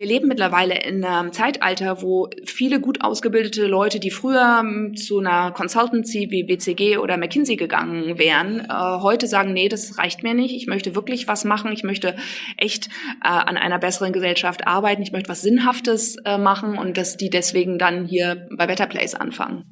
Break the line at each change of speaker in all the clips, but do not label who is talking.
Wir leben mittlerweile in einem Zeitalter, wo viele gut ausgebildete Leute, die früher hm, zu einer Consultancy wie BCG oder McKinsey gegangen wären, äh, heute sagen, nee, das reicht mir nicht. Ich möchte wirklich was machen. Ich möchte echt äh, an einer besseren Gesellschaft arbeiten. Ich möchte was Sinnhaftes äh, machen und dass die deswegen dann hier bei Better Place anfangen.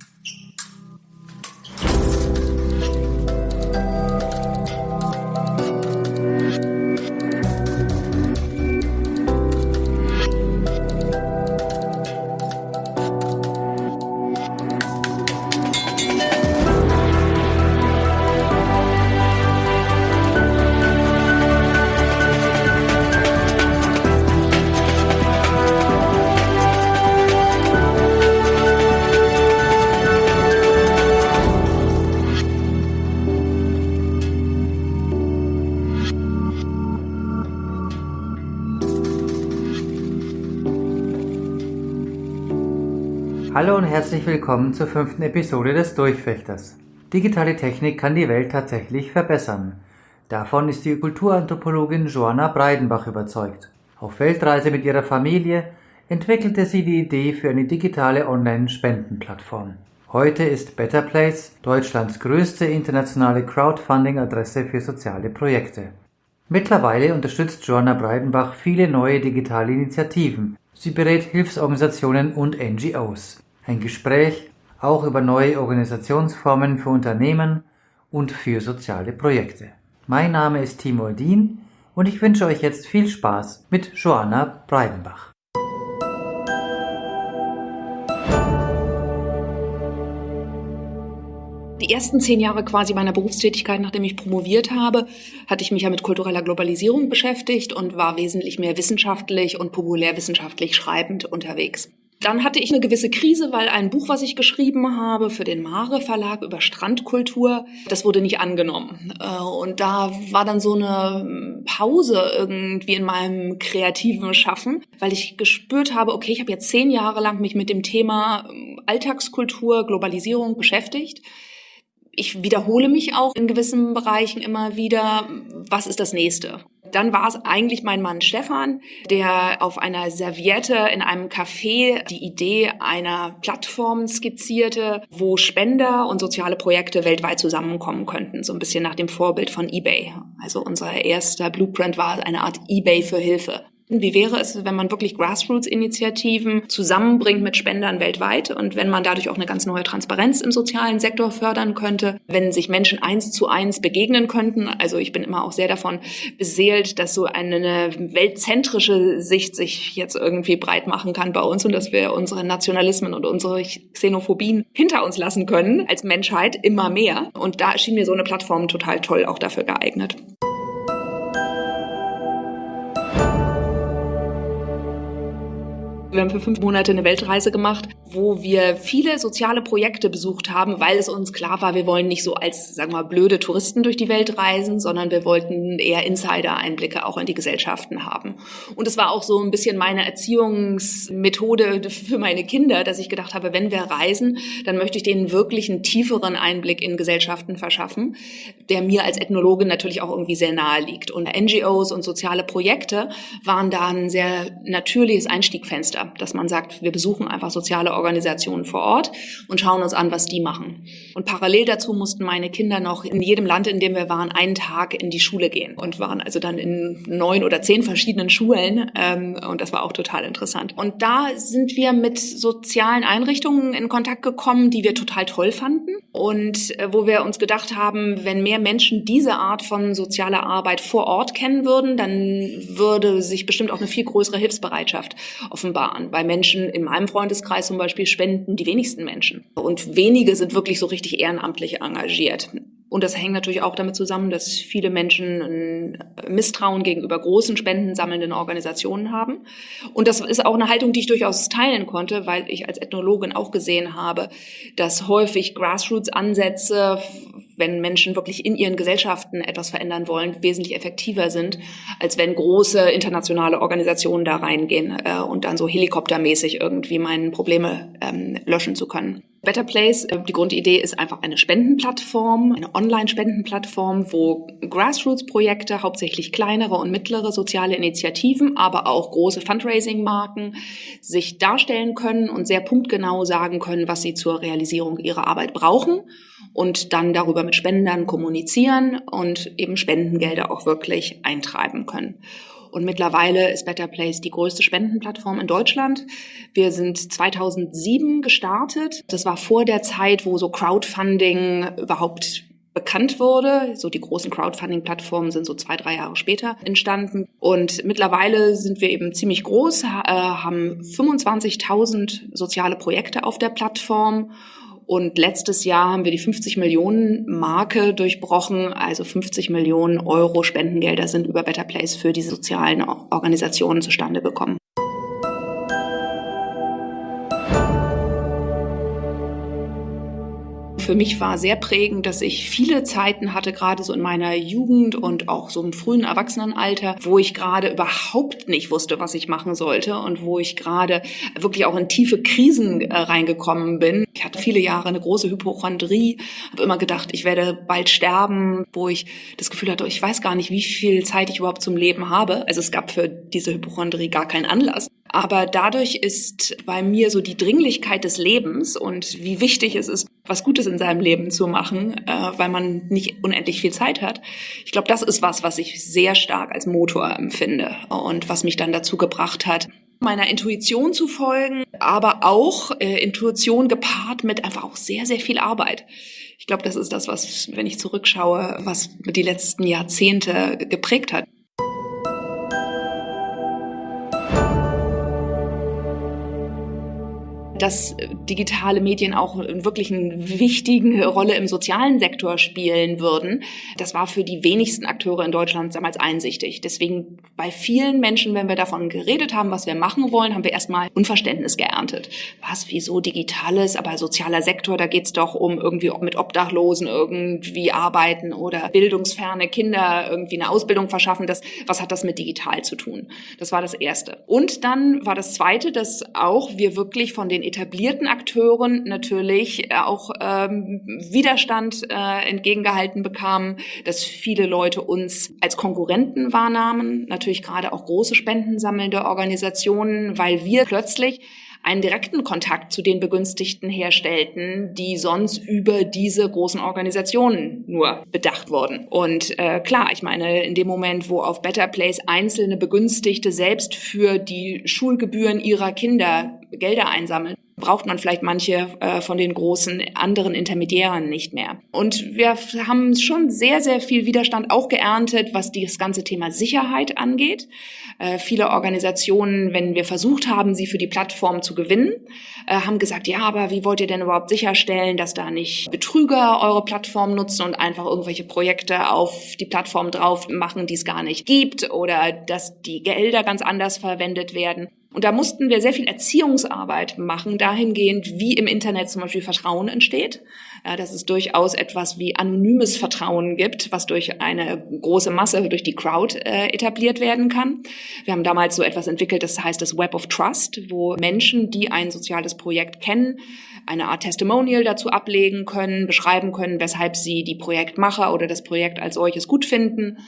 Hallo und herzlich willkommen zur fünften Episode des Durchfechters. Digitale Technik kann die Welt tatsächlich verbessern. Davon ist die Kulturanthropologin Joanna Breidenbach überzeugt. Auf Weltreise mit ihrer Familie entwickelte sie die Idee für eine digitale Online-Spendenplattform. Heute ist Better Place Deutschlands größte internationale Crowdfunding-Adresse für soziale Projekte. Mittlerweile unterstützt Joanna Breidenbach viele neue digitale Initiativen. Sie berät Hilfsorganisationen und NGOs. Ein Gespräch auch über neue Organisationsformen für Unternehmen und für soziale Projekte. Mein Name ist Timo Dien und ich wünsche euch jetzt viel Spaß mit Joanna Breidenbach.
Die ersten zehn Jahre quasi meiner Berufstätigkeit, nachdem ich promoviert habe, hatte ich mich ja mit kultureller Globalisierung beschäftigt und war wesentlich mehr wissenschaftlich und populärwissenschaftlich schreibend unterwegs. Dann hatte ich eine gewisse Krise, weil ein Buch, was ich geschrieben habe für den Mare Verlag über Strandkultur, das wurde nicht angenommen. Äh, und da war dann so eine Pause irgendwie in meinem kreativen Schaffen, weil ich gespürt habe, okay, ich habe jetzt zehn Jahre lang mich mit dem Thema ähm, Alltagskultur, Globalisierung beschäftigt ich wiederhole mich auch in gewissen Bereichen immer wieder. Was ist das nächste? Dann war es eigentlich mein Mann Stefan, der auf einer Serviette in einem Café die Idee einer Plattform skizzierte, wo Spender und soziale Projekte weltweit zusammenkommen könnten. So ein bisschen nach dem Vorbild von eBay. Also unser erster Blueprint war eine Art eBay für Hilfe. Wie wäre es, wenn man wirklich Grassroots-Initiativen zusammenbringt mit Spendern weltweit und wenn man dadurch auch eine ganz neue Transparenz im sozialen Sektor fördern könnte, wenn sich Menschen eins zu eins begegnen könnten? Also ich bin immer auch sehr davon beseelt, dass so eine weltzentrische Sicht sich jetzt irgendwie breit machen kann bei uns und dass wir unsere Nationalismen und unsere Xenophobien hinter uns lassen können als Menschheit immer mehr. Und da erschien mir so eine Plattform total toll auch dafür geeignet. Wir haben für fünf Monate eine Weltreise gemacht, wo wir viele soziale Projekte besucht haben, weil es uns klar war, wir wollen nicht so als, sagen wir mal, blöde Touristen durch die Welt reisen, sondern wir wollten eher Insider-Einblicke auch in die Gesellschaften haben. Und es war auch so ein bisschen meine Erziehungsmethode für meine Kinder, dass ich gedacht habe, wenn wir reisen, dann möchte ich denen wirklich einen tieferen Einblick in Gesellschaften verschaffen, der mir als Ethnologin natürlich auch irgendwie sehr nahe liegt. Und NGOs und soziale Projekte waren da ein sehr natürliches Einstiegfenster dass man sagt, wir besuchen einfach soziale Organisationen vor Ort und schauen uns an, was die machen. Und parallel dazu mussten meine Kinder noch in jedem Land, in dem wir waren, einen Tag in die Schule gehen und waren also dann in neun oder zehn verschiedenen Schulen ähm, und das war auch total interessant. Und da sind wir mit sozialen Einrichtungen in Kontakt gekommen, die wir total toll fanden und äh, wo wir uns gedacht haben, wenn mehr Menschen diese Art von sozialer Arbeit vor Ort kennen würden, dann würde sich bestimmt auch eine viel größere Hilfsbereitschaft offenbaren an. Bei Menschen in meinem Freundeskreis zum Beispiel spenden die wenigsten Menschen. Und wenige sind wirklich so richtig ehrenamtlich engagiert. Und das hängt natürlich auch damit zusammen, dass viele Menschen ein Misstrauen gegenüber großen spendensammelnden Organisationen haben. Und das ist auch eine Haltung, die ich durchaus teilen konnte, weil ich als Ethnologin auch gesehen habe, dass häufig Grassroots-Ansätze wenn Menschen wirklich in ihren Gesellschaften etwas verändern wollen, wesentlich effektiver sind, als wenn große internationale Organisationen da reingehen äh, und dann so helikoptermäßig irgendwie meine Probleme ähm, löschen zu können. Better Place, äh, die Grundidee ist einfach eine Spendenplattform, eine Online-Spendenplattform, wo Grassroots-Projekte, hauptsächlich kleinere und mittlere soziale Initiativen, aber auch große Fundraising-Marken sich darstellen können und sehr punktgenau sagen können, was sie zur Realisierung ihrer Arbeit brauchen und dann darüber mit Spendern kommunizieren und eben Spendengelder auch wirklich eintreiben können. Und mittlerweile ist Better Place die größte Spendenplattform in Deutschland. Wir sind 2007 gestartet. Das war vor der Zeit, wo so Crowdfunding überhaupt bekannt wurde. So die großen Crowdfunding-Plattformen sind so zwei, drei Jahre später entstanden. Und mittlerweile sind wir eben ziemlich groß, äh, haben 25.000 soziale Projekte auf der Plattform und letztes Jahr haben wir die 50 Millionen Marke durchbrochen. Also 50 Millionen Euro Spendengelder sind über Better Place für diese sozialen Organisationen zustande gekommen. Für mich war sehr prägend, dass ich viele Zeiten hatte, gerade so in meiner Jugend und auch so im frühen Erwachsenenalter, wo ich gerade überhaupt nicht wusste, was ich machen sollte und wo ich gerade wirklich auch in tiefe Krisen äh, reingekommen bin. Ich hatte viele Jahre eine große Hypochondrie, habe immer gedacht, ich werde bald sterben, wo ich das Gefühl hatte, ich weiß gar nicht, wie viel Zeit ich überhaupt zum Leben habe. Also es gab für diese Hypochondrie gar keinen Anlass. Aber dadurch ist bei mir so die Dringlichkeit des Lebens und wie wichtig es ist, was Gutes in seinem Leben zu machen, äh, weil man nicht unendlich viel Zeit hat. Ich glaube, das ist was, was ich sehr stark als Motor empfinde und was mich dann dazu gebracht hat, meiner Intuition zu folgen, aber auch äh, Intuition gepaart mit einfach auch sehr, sehr viel Arbeit. Ich glaube, das ist das, was, wenn ich zurückschaue, was die letzten Jahrzehnte geprägt hat. Dass digitale Medien auch wirklich eine wichtige Rolle im sozialen Sektor spielen würden. Das war für die wenigsten Akteure in Deutschland damals einsichtig. Deswegen bei vielen Menschen, wenn wir davon geredet haben, was wir machen wollen, haben wir erstmal Unverständnis geerntet. Was, wieso digitales, aber sozialer Sektor, da geht's doch um irgendwie mit Obdachlosen irgendwie arbeiten oder bildungsferne Kinder irgendwie eine Ausbildung verschaffen. Das, was hat das mit digital zu tun? Das war das Erste. Und dann war das Zweite, dass auch wir wirklich von den etablierten Akteuren natürlich äh, auch ähm, Widerstand äh, entgegengehalten bekamen, dass viele Leute uns als Konkurrenten wahrnahmen, natürlich gerade auch große spendensammelnde Organisationen, weil wir plötzlich einen direkten Kontakt zu den Begünstigten herstellten, die sonst über diese großen Organisationen nur bedacht wurden. Und äh, klar, ich meine, in dem Moment, wo auf Better Place einzelne Begünstigte selbst für die Schulgebühren ihrer Kinder Gelder einsammeln, braucht man vielleicht manche äh, von den großen anderen Intermediären nicht mehr. Und wir haben schon sehr, sehr viel Widerstand auch geerntet, was das ganze Thema Sicherheit angeht. Äh, viele Organisationen, wenn wir versucht haben, sie für die Plattform zu gewinnen, äh, haben gesagt, ja, aber wie wollt ihr denn überhaupt sicherstellen, dass da nicht Betrüger eure Plattform nutzen und einfach irgendwelche Projekte auf die Plattform drauf machen, die es gar nicht gibt oder dass die Gelder ganz anders verwendet werden. Und da mussten wir sehr viel Erziehungsarbeit machen, dahingehend, wie im Internet zum Beispiel Vertrauen entsteht. Ja, dass es durchaus etwas wie anonymes Vertrauen gibt, was durch eine große Masse, durch die Crowd äh, etabliert werden kann. Wir haben damals so etwas entwickelt, das heißt das Web of Trust, wo Menschen, die ein soziales Projekt kennen, eine Art Testimonial dazu ablegen können, beschreiben können, weshalb sie die Projektmacher oder das Projekt als solches gut finden.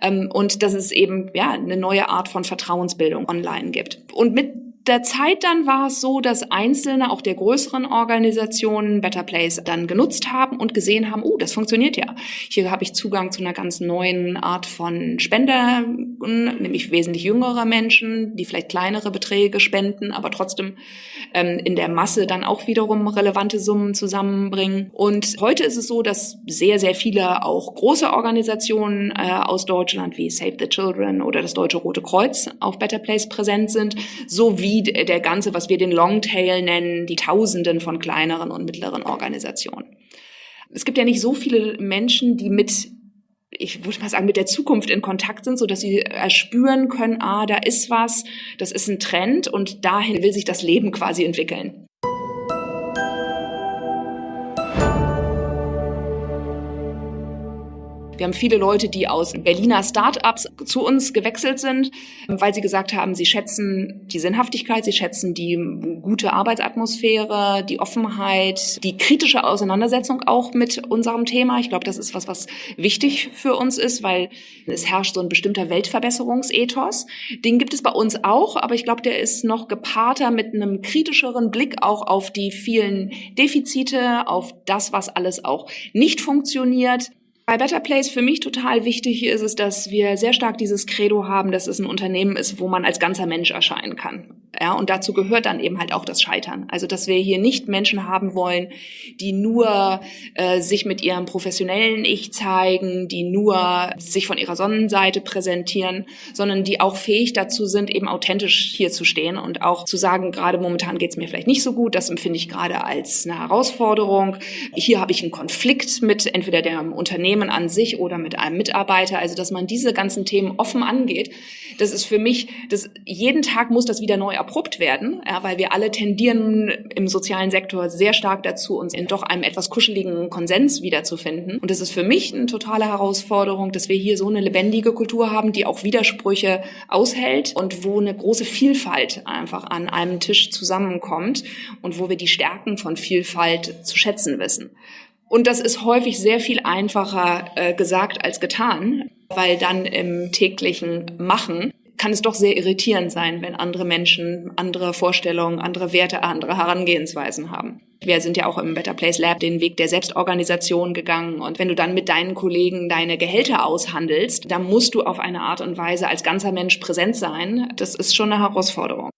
Ähm, und dass es eben ja eine neue Art von Vertrauensbildung online gibt. Und mit der Zeit dann war es so, dass Einzelne auch der größeren Organisationen Better Place dann genutzt haben und gesehen haben, oh, das funktioniert ja. Hier habe ich Zugang zu einer ganz neuen Art von Spender, nämlich wesentlich jüngere Menschen, die vielleicht kleinere Beträge spenden, aber trotzdem ähm, in der Masse dann auch wiederum relevante Summen zusammenbringen. Und heute ist es so, dass sehr, sehr viele auch große Organisationen äh, aus Deutschland wie Save the Children oder das Deutsche Rote Kreuz auf Better Place präsent sind, sowie der ganze, was wir den Longtail nennen, die Tausenden von kleineren und mittleren Organisationen. Es gibt ja nicht so viele Menschen, die mit ich würde mal sagen, mit der Zukunft in Kontakt sind, so dass sie erspüren können, ah, da ist was, das ist ein Trend und dahin will sich das Leben quasi entwickeln. Wir haben viele Leute, die aus Berliner Start-ups zu uns gewechselt sind, weil sie gesagt haben, sie schätzen die Sinnhaftigkeit, sie schätzen die gute Arbeitsatmosphäre, die Offenheit, die kritische Auseinandersetzung auch mit unserem Thema. Ich glaube, das ist was, was wichtig für uns ist, weil es herrscht so ein bestimmter Weltverbesserungsethos. Den gibt es bei uns auch, aber ich glaube, der ist noch gepaarter mit einem kritischeren Blick auch auf die vielen Defizite, auf das, was alles auch nicht funktioniert. Bei Better Place für mich total wichtig ist es, dass wir sehr stark dieses Credo haben, dass es ein Unternehmen ist, wo man als ganzer Mensch erscheinen kann. Ja, und dazu gehört dann eben halt auch das Scheitern. Also, dass wir hier nicht Menschen haben wollen, die nur äh, sich mit ihrem professionellen Ich zeigen, die nur sich von ihrer Sonnenseite präsentieren, sondern die auch fähig dazu sind, eben authentisch hier zu stehen und auch zu sagen, gerade momentan geht es mir vielleicht nicht so gut, das empfinde ich gerade als eine Herausforderung. Hier habe ich einen Konflikt mit entweder dem Unternehmen an sich oder mit einem Mitarbeiter. Also, dass man diese ganzen Themen offen angeht, das ist für mich, das, jeden Tag muss das wieder neu abrupt werden, ja, weil wir alle tendieren im sozialen Sektor sehr stark dazu, uns in doch einem etwas kuscheligen Konsens wiederzufinden. Und das ist für mich eine totale Herausforderung, dass wir hier so eine lebendige Kultur haben, die auch Widersprüche aushält und wo eine große Vielfalt einfach an einem Tisch zusammenkommt und wo wir die Stärken von Vielfalt zu schätzen wissen. Und das ist häufig sehr viel einfacher äh, gesagt als getan, weil dann im täglichen Machen kann es doch sehr irritierend sein, wenn andere Menschen andere Vorstellungen, andere Werte, andere Herangehensweisen haben. Wir sind ja auch im Better Place Lab den Weg der Selbstorganisation gegangen. Und wenn du dann mit deinen Kollegen deine Gehälter aushandelst, dann musst du auf eine Art und Weise als ganzer Mensch präsent sein. Das ist schon eine Herausforderung.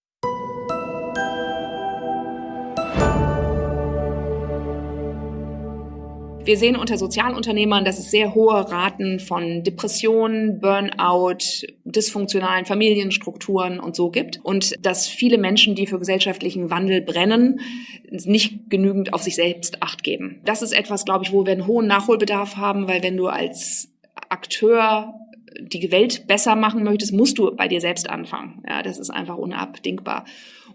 Wir sehen unter Sozialunternehmern, dass es sehr hohe Raten von Depressionen, Burnout, dysfunktionalen Familienstrukturen und so gibt. Und dass viele Menschen, die für gesellschaftlichen Wandel brennen, nicht genügend auf sich selbst acht geben. Das ist etwas, glaube ich, wo wir einen hohen Nachholbedarf haben, weil wenn du als Akteur die Welt besser machen möchtest, musst du bei dir selbst anfangen. Ja, das ist einfach unabdingbar.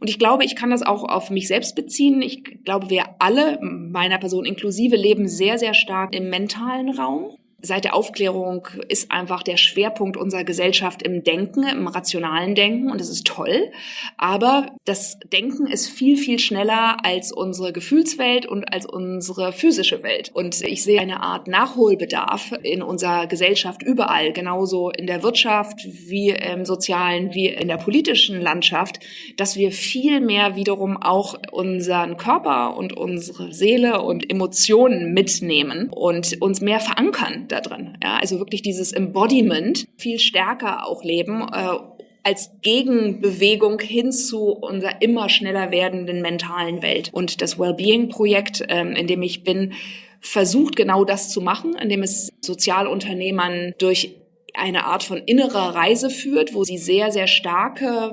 Und ich glaube, ich kann das auch auf mich selbst beziehen. Ich glaube, wir alle, meiner Person inklusive, leben sehr, sehr stark im mentalen Raum seit der Aufklärung ist einfach der Schwerpunkt unserer Gesellschaft im Denken, im rationalen Denken und das ist toll. Aber das Denken ist viel, viel schneller als unsere Gefühlswelt und als unsere physische Welt. Und ich sehe eine Art Nachholbedarf in unserer Gesellschaft überall, genauso in der Wirtschaft wie im sozialen, wie in der politischen Landschaft, dass wir viel mehr wiederum auch unseren Körper und unsere Seele und Emotionen mitnehmen und uns mehr verankern da drin. Ja, also wirklich dieses Embodiment viel stärker auch leben. Äh, als Gegenbewegung hin zu unserer immer schneller werdenden mentalen Welt. Und das Wellbeing-Projekt, ähm, in dem ich bin, versucht genau das zu machen, indem es Sozialunternehmern durch eine Art von innerer Reise führt, wo sie sehr, sehr starke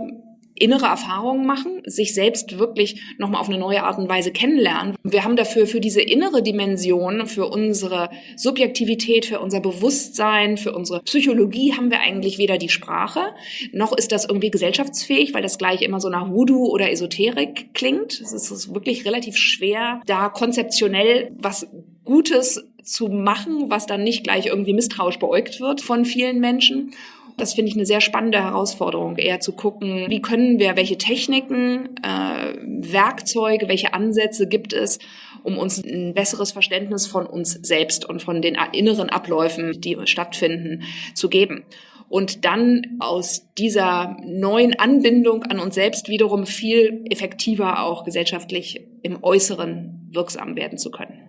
innere Erfahrungen machen, sich selbst wirklich nochmal auf eine neue Art und Weise kennenlernen. Wir haben dafür für diese innere Dimension, für unsere Subjektivität, für unser Bewusstsein, für unsere Psychologie haben wir eigentlich weder die Sprache, noch ist das irgendwie gesellschaftsfähig, weil das gleich immer so nach Voodoo oder Esoterik klingt. Es ist wirklich relativ schwer, da konzeptionell was Gutes zu machen, was dann nicht gleich irgendwie misstrauisch beäugt wird von vielen Menschen. Das finde ich eine sehr spannende Herausforderung, eher zu gucken, wie können wir, welche Techniken, äh, Werkzeuge, welche Ansätze gibt es, um uns ein besseres Verständnis von uns selbst und von den inneren Abläufen, die stattfinden, zu geben. Und dann aus dieser neuen Anbindung an uns selbst wiederum viel effektiver auch gesellschaftlich im Äußeren wirksam werden zu können.